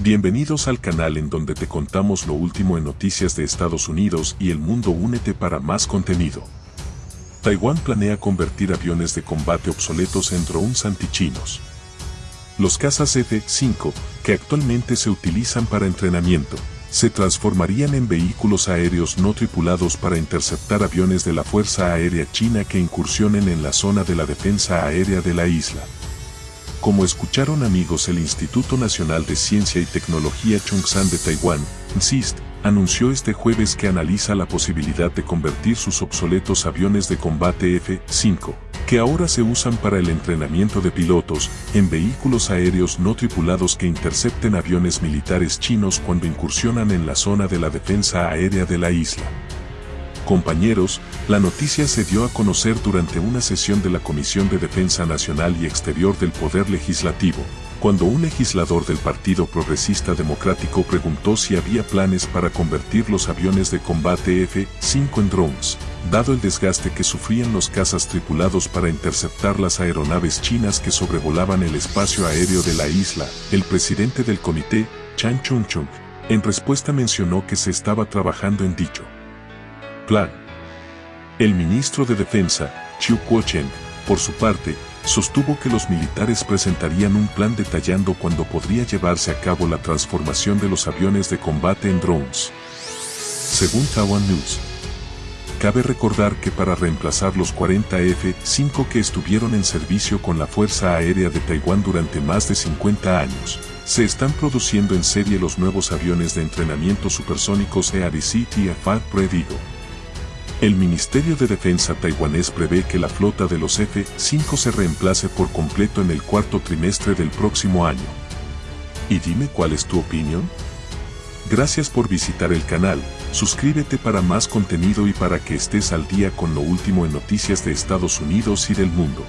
Bienvenidos al canal en donde te contamos lo último en noticias de Estados Unidos y el mundo. Únete para más contenido. Taiwán planea convertir aviones de combate obsoletos en drones antichinos. Los cazas F-5, que actualmente se utilizan para entrenamiento, se transformarían en vehículos aéreos no tripulados para interceptar aviones de la Fuerza Aérea China que incursionen en la zona de la defensa aérea de la isla. Como escucharon amigos el Instituto Nacional de Ciencia y Tecnología Chungsan de Taiwán, NCIST, anunció este jueves que analiza la posibilidad de convertir sus obsoletos aviones de combate F-5, que ahora se usan para el entrenamiento de pilotos, en vehículos aéreos no tripulados que intercepten aviones militares chinos cuando incursionan en la zona de la defensa aérea de la isla. Compañeros, la noticia se dio a conocer durante una sesión de la Comisión de Defensa Nacional y Exterior del Poder Legislativo, cuando un legislador del Partido Progresista Democrático preguntó si había planes para convertir los aviones de combate F-5 en drones, dado el desgaste que sufrían los cazas tripulados para interceptar las aeronaves chinas que sobrevolaban el espacio aéreo de la isla, el presidente del comité, Chan Chung-chung, en respuesta mencionó que se estaba trabajando en dicho plan. El ministro de Defensa, Chiu Kuo-chen, por su parte, sostuvo que los militares presentarían un plan detallando cuándo podría llevarse a cabo la transformación de los aviones de combate en drones. Según Taiwan News, cabe recordar que para reemplazar los 40 F-5 que estuvieron en servicio con la Fuerza Aérea de Taiwán durante más de 50 años, se están produciendo en serie los nuevos aviones de entrenamiento supersónicos EADC TF-5 Predigo. El Ministerio de Defensa taiwanés prevé que la flota de los F-5 se reemplace por completo en el cuarto trimestre del próximo año. Y dime cuál es tu opinión. Gracias por visitar el canal, suscríbete para más contenido y para que estés al día con lo último en noticias de Estados Unidos y del mundo.